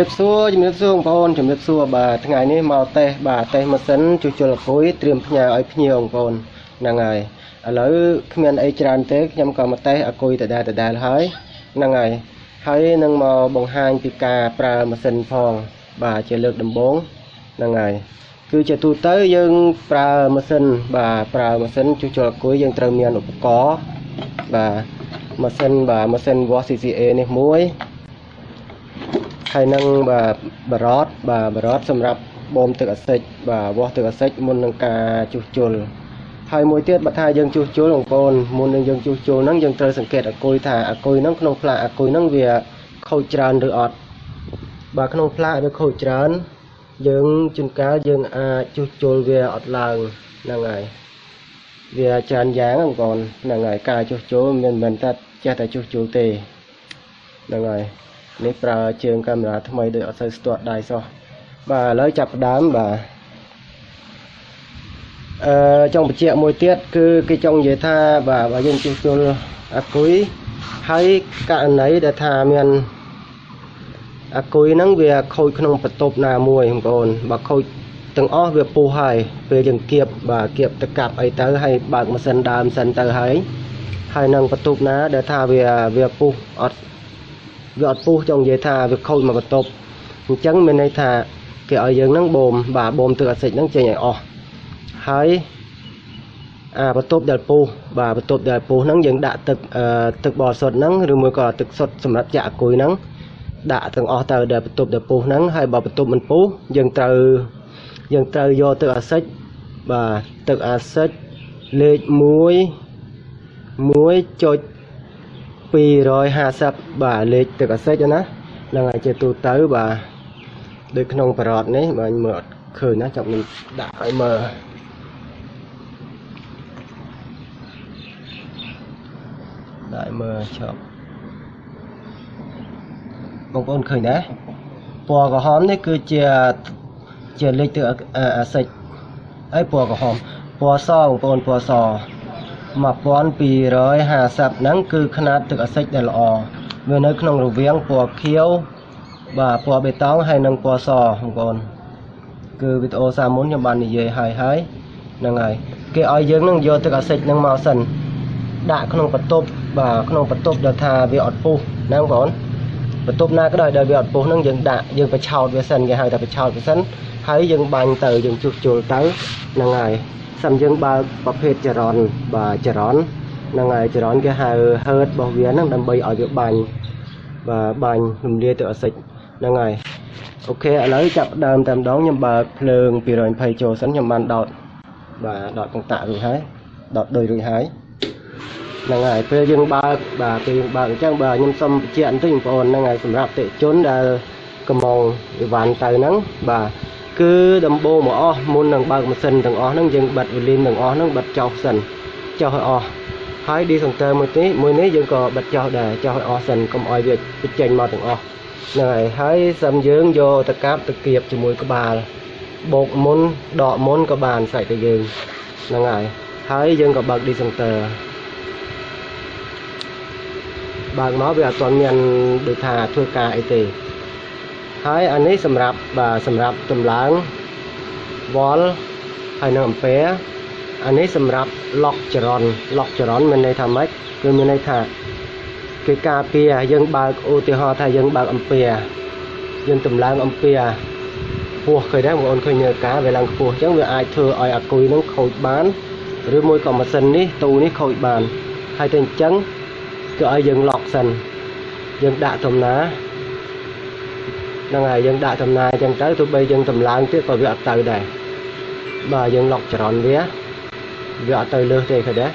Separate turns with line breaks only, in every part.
រាបសួរជំរាបសួរបងប្អូនជំរាបសួរបាទថ្ងៃនេះមកតេស្តបាទតេស្តម៉ាស៊ីនជួសជុលអគុយត្រៀមផ្ញើឲ្យភ្ញៀវបងប្អូនហ្នឹងហើយឥឡូវគ្មានអីច្រើនទេខ្ញុំក៏មកតេស្តអគុយដដែលដដែលហើយហ្នឹងហើយហើយនឹងមកបង្ហាញពីការប្រើម៉ាស៊ីនផងបាទជាលើកដំបូងហ្នឹងហើយគឺជាទូទៅយើងប្រើម៉ាស៊ីនបាទប្រើម៉ាស៊ីនជួសជុលអគុយយើងត្រូវមានឧបករណ៍បាទម៉ាស៊ីនបាទម៉ាស៊ីន wash CCA នេះមួយ ហើយនឹងបាទបារតបាទបារតសម្រាប់បូមទឹកអាស៊ីតបាទវាស់ទឹកអាស៊ីតមុននឹងការជួសជុលហើយមួយទៀតបើថាយើងជួសជុលបងប្អូនមុននឹងយើងជួសជុលហ្នឹងយើងត្រូវសង្កេតអគុយថាអគុយហ្នឹងក្នុងផ្លាកអគុយហ្នឹងវាខូចច្រើនឬអត់បាទក្នុងផ្លាកវាខូចច្រើនយើងជួនកាលយើងអាចជួសជុលវាអត់ឡើងហ្នឹងហើយវាច្រើនយ៉ាងបងប្អូនហ្នឹងហើយការជួសជុលមិនមែនតែចេះតែជួសជុលទេហ្នឹងហើយ នេះប្រើជើងកាមេរ៉ាថ្មីដូចអត់សូវស្ទាត់ដៃសោះបាទឥឡូវចាប់ផ្ដើមបាទអឺចង់បញ្ជាក់មួយទៀតគឺគេចង់និយាយថាបាទបើយើងជួសជុលអាគុយហើយករណីដែលថាមានអាគុយហ្នឹងវាខូចក្នុងបន្ទប់ណាមួយបងប្អូនបើខូចទាំងអស់វាពុះហើយពេលយើងគៀបបាទគៀបទៅកាប់អីទៅហើយបើកម៉ាស៊ីនដើមសិនទៅហើយហើយនឹងបន្ទប់ណាដែលថាវាវាពុះអត់ វាអត់ពុះចង់និយាយថាវាខូចមកបន្ទប់អញ្ចឹងមានន័យថាគេឲ្យយើងហ្នឹងបូមបាទបូមទឹកអាស៊ីតហ្នឹងចេញឲ្យអស់ហើយអាបន្ទប់ដែលពុះបាទបន្ទប់ដែលពុះហ្នឹងយើងដាក់ទឹកទឹកបរិសុទ្ធហ្នឹងឬមួយក៏ទឹកសុទ្ធសម្រាប់ចាក់អគុយហ្នឹងដាក់ទាំងអស់ទៅដែលបន្ទប់ដែលពុះហ្នឹងហើយបើបន្ទប់មិនពុះយើងត្រូវយើងត្រូវយកទឹកអាស៊ីតបាទទឹកអាស៊ីតលេខ1 1.5 250បាទលេខទឹកអាសិចណាហ្នឹងហើយជាទូទៅបាទដូចក្នុងប្រអត់នេះបើមើលអត់ឃើញណាចាប់នឹងដាក់ឲ្យមើលដាក់មើលឈប់បងប្អូនឃើញដែរពណ៌ក្រហមនេះគឺជាជាលេខទឹកអាសិចហើយពណ៌ក្រហមពណ៌សបងប្អូនពណ៌ស 1250ហ្នឹងគឺຂະຫນាតទឹកអាស៊ីតដែលល្អវានៅក្នុងរវាងពណ៌ខៀវបាទពណ៌បេតុងហើយនិងពណ៌សបងប្អូនគឺវីដេអូសាមុនខ្ញុំបាននិយាយហើយហើយហ្នឹងហើយគេឲ្យយើងនឹងយកទឹកអាស៊ីតហ្នឹងមកសិនដាក់ក្នុងបន្ទប់បាទក្នុងបន្ទប់ដែលថាវាអត់ពុះណាបងប្អូនបន្ទប់ណាក៏ដោយដែលវាអត់ពុះហ្នឹងយើងដាក់យើងបិឆោតវាសិនគេហៅថាបិឆោតវាសិនហើយយើងបាញ់ទៅយើងជួសជុលទៅហ្នឹងហើយ សិនយើងបើកប្រភេទចរន្តបាទចរន្តហ្នឹងហើយចរន្តគេហៅ hurt របស់វាហ្នឹងដើម្បីឲ្យវាបាញ់បាទបាញ់រំលាយទៅអាសិចហ្នឹងហើយអូខេឥឡូវចាប់ដើមតែម្ដងខ្ញុំបើកភ្លើង220ចូលសិនខ្ញុំបានដោតបាទដោតកង្តាក់រួចហើយដោតដូចរួចហើយហ្នឹងហើយពេលយើងបើកបាទពេលយើងបើកអញ្ចឹងបាទខ្ញុំសូមបញ្ជាក់បន្តិចបងប្អូនហ្នឹងហើយសម្រាប់តិជនដែលកំងអីវ៉ាន់ទៅហ្នឹងបាទ គឺដំបូងមកអស់មុននឹងបើកម៉ាស៊ីនទាំងអស់ហ្នឹងយើងបិទវីលីនទាំងអស់ហ្នឹងបិទចោលសិនចោលឲ្យអស់ហើយឌីសង្ទ័រមួយនេះមួយនេះយើងក៏បិទចោលដែរចោលឲ្យអស់សិនកុំឲ្យវាចេញមកទាំងអស់ហ្នឹងហើយហើយសិមយើងយកទៅកាប់ទៅគៀបជាមួយក្បាលបោកមុនដកមុនក៏បានសាច់ទៅយើងហ្នឹងហើយហើយយើងក៏បើកឌីសង្ទ័របើកមកវាអត់ទាន់មានដូចថាធ្វើការអីទេ ហើយអានេះសម្រាប់បាទសម្រាប់តម្លើងវល់ហើយនឹងអំពែអានេះសម្រាប់ឡុកចរន្តឡុកចរន្តមានន័យថាម៉េចគឺមានន័យថាគេការពារយើងបើកឧទាហរណ៍ថាយើងបើកអំពែយើងតម្លើងអំពែពោះឃើញដែរបងប្អូនឃើញនៅការវាឡើងខ្ពស់អញ្ចឹងវាអាចធ្វើឲ្យអាគុយនឹងខូចបានឬមួយក៏ម៉ាស៊ីននេះទូនេះខូចបានហើយទៅអញ្ចឹងគឺឲ្យយើងឡុកសិនយើងដាក់ដំណា ហ្នឹងហើយយើងដាក់ចំណាយអញ្ចឹងទៅទោះបីយើងតម្លើងទៀតក៏វាអត់ទៅដែរបាទយើងឡុកចរន្តវាវាអត់ទៅលើសទេឃើញទេ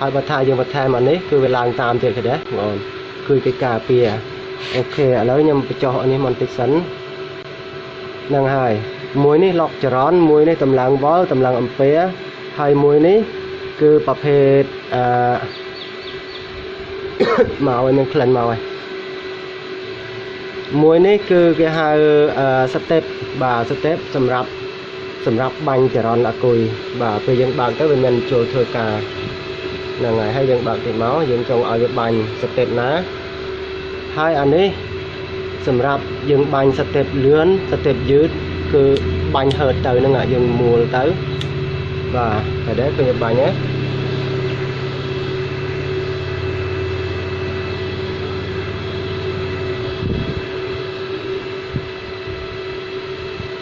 ហើយបើថាយើងបន្ថែមអានេះគឺវាឡើងតាមទៀតឃើញទេបងប្អូនគឺគេការពារអូខេឥឡូវខ្ញុំបញ្ចុះអានេះបន្តិចសិនហ្នឹងហើយមួយនេះឡុកចរន្តមួយនេះតម្លើងវ៉លតម្លើងអំពែហើយមួយនេះគឺប្រភេទអឺមកឲ្យមានក្លិនមកហើយ មួយនេះគឺគេហៅស្ទេពបាទស្ទេពសម្រាប់សម្រាប់បាញ់ចរន្តអគុយបាទពេលយើងបើកទៅវាមានចូលធ្វើការហ្នឹងហើយហើយយើងបើកទៀតមកយើងចង់ឲ្យវាបាញ់ស្ទេពណាហើយអានេះសម្រាប់យើងបាញ់ស្ទេពលឿនស្ទេពយឺតគឺបាញ់ហឺតទៅហ្នឹងអាយើងមួលទៅបាទតែដែរឃើញបាញ់ហ៎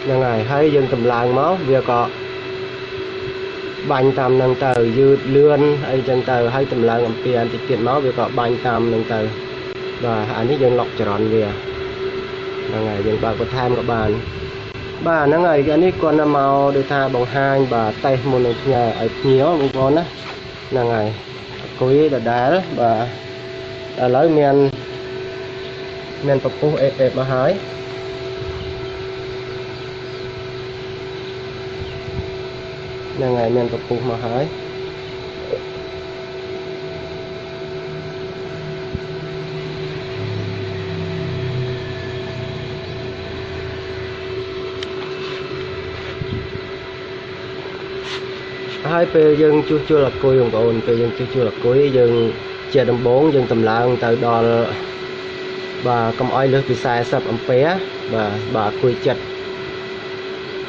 ហ្នឹងហើយហើយយើងតម្លើងមកវាក៏បាញ់តាមនឹងទៅយឺតលឿនអីចឹងទៅហើយតម្លើងអំពីបន្តិចទៀតមកវាក៏បាញ់តាមនឹងទៅបាទអានេះយើងឡុកចរន្តវាហ្នឹងហើយយើងបើកបន្ថែមក៏បានបាទហ្នឹងហើយអានេះគាត់ទៅមកដូចថាបង្ហាញបាទតេស្តមុននឹងផ្ញើឲ្យភ្ញៀវបងប្អូនណាហ្នឹងហើយអង្គុយដដែលបាទឥឡូវមានមានពពុះអេអេមកហើយ ហ្នឹងហើយមានពពុះមកហើយហើយពេលយើងជួសជុលអគុយបងប្អូនពេលយើងជួសជុលអគុយយើងជាដំបូងយើងតម្លើងទៅដល់បាទកុំអោយលើសពី40អំពែបាទបាទអគុយចិត្ត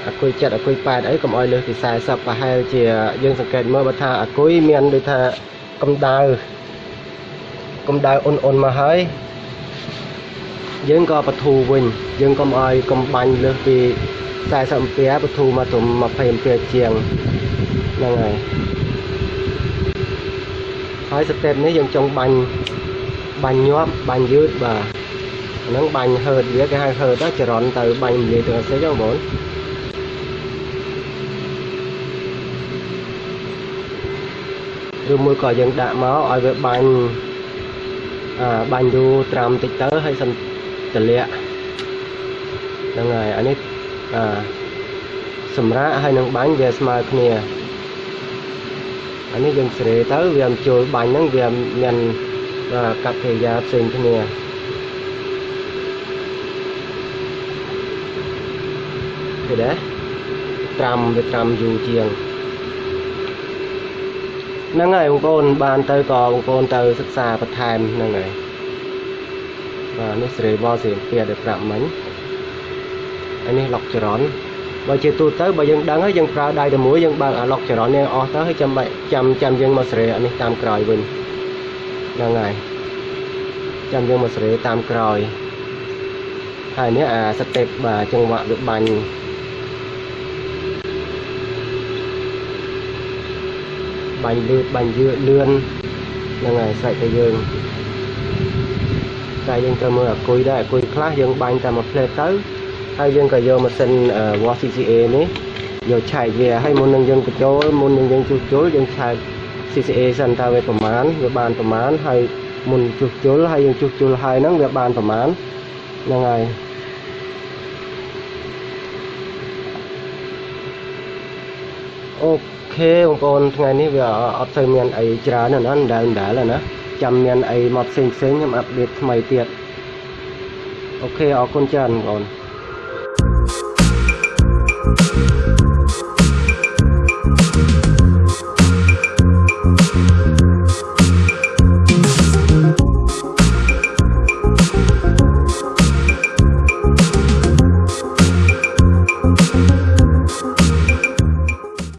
អគុយចិត្តអគុយ8អីកុំអោយលើសពី40ប្រហែលជាយើងសង្កេតមើលបើថាអគុយមានដូចថាកម្ដៅកម្ដៅអ៊ុនអ៊ុនមកហើយយើងក៏បធូរវិញយើងកុំអោយកុំបាញ់លើសពី40អំពែបធូរមកត្រឹម20អំពែជាងហ្នឹងហើយហើយស្ទេពនេះយើងចង់បាញ់បាញ់ញាប់បាញ់យឺតបាទហ្នឹងបាញ់ហឺតវាគេហៅហឺតចរន្តទៅបាញ់និយាយទៅអសិចបងប្អូន ឬមួយក៏យើងដាក់មកឲ្យវាបាញ់អាបាញ់យូរត្រាំតិចទៅហើយសិនតម្លាក់ហ្នឹងហើយអានេះអាសម្រាប់ហើយនឹងបាញ់វាស្មើគ្នាអានេះយើងស្រេទៅវាមិនចូលបាញ់ហ្នឹងវាមានកាត់កិរិយាផ្សេងគ្នាឃើញដែរត្រាំវាត្រាំយូរជាង ហ្នឹងហើយបងប្អូនបានទៅក៏បងប្អូនទៅសិក្សាបន្ថែមហ្នឹងហើយបាទនេះសេរីវ៉លសេរីពៀដែលប្រាប់មិញអានេះឡុកចរន្តបើជាទូទៅបើយើងដឹងហើយយើងប្រើដៃតែមួយយើងបើកអាឡុកចរន្តនេះអស់ទៅហើយចាំបាច់ចាំចាំយើងមកសេរីអានេះតាមក្រោយវិញហ្នឹងហើយចាំយើងមកសេរីតាមក្រោយហើយនេះអាស្ទេពបាទចង្វាក់វាបាញ់ បាញ់លឿនបាញ់យឺលឿនហ្នឹងហើយស្រេចតែយើងតែយើងត្រូវមើលអាគុយដែរអាគុយខ្លះយើងបាញ់តែមួយផ្លេតទៅហើយយើងក៏យកម៉ាស៊ីន wash CCA នេះយកឆែកវាហើយមុននឹងយើងបញ្ចូលមុននឹងយើងជួសជុលយើងឆែក CCA សិនតើវាប្រមាណវាបានប្រមាណហើយមុនជួសជុលហើយយើងជួសជុលហើយហ្នឹងវាបានប្រមាណហ្នឹងហើយ អូខេបងប្អូនថ្ងៃនេះវាអត់ទៅមានអីច្រើនណាស់ដែរដែរណាចាំមានអីមកផ្សេងផ្សេងខ្ញុំអាប់ដេតថ្មីទៀតអូខេអរគុណច្រើនបងប្អូន